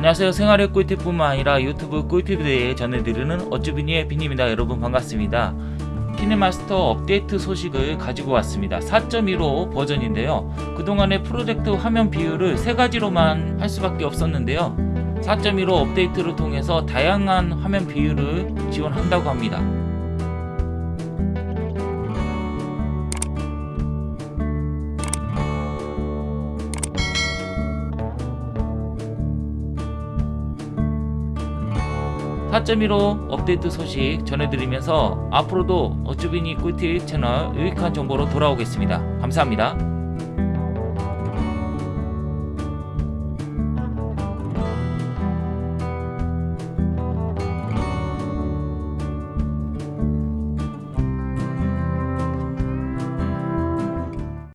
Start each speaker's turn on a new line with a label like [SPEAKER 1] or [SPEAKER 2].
[SPEAKER 1] 안녕하세요. 생활의 꿀팁뿐만 아니라 유튜브 꿀팁에 대해 전해드리는 어쭈비니의 비니입니다. 여러분 반갑습니다. 키네마스터 업데이트 소식을 가지고 왔습니다. 4.15 버전인데요. 그동안의 프로젝트 화면 비율을 세 가지로만 할 수밖에 없었는데요. 4.15 업데이트를 통해서 다양한 화면 비율을 지원한다고 합니다 (4.15) 업데이트 소식 전해드리면서 앞으로도 어쭈비니 꿀팁 채널 유익한 정보로 돌아오겠습니다. 감사합니다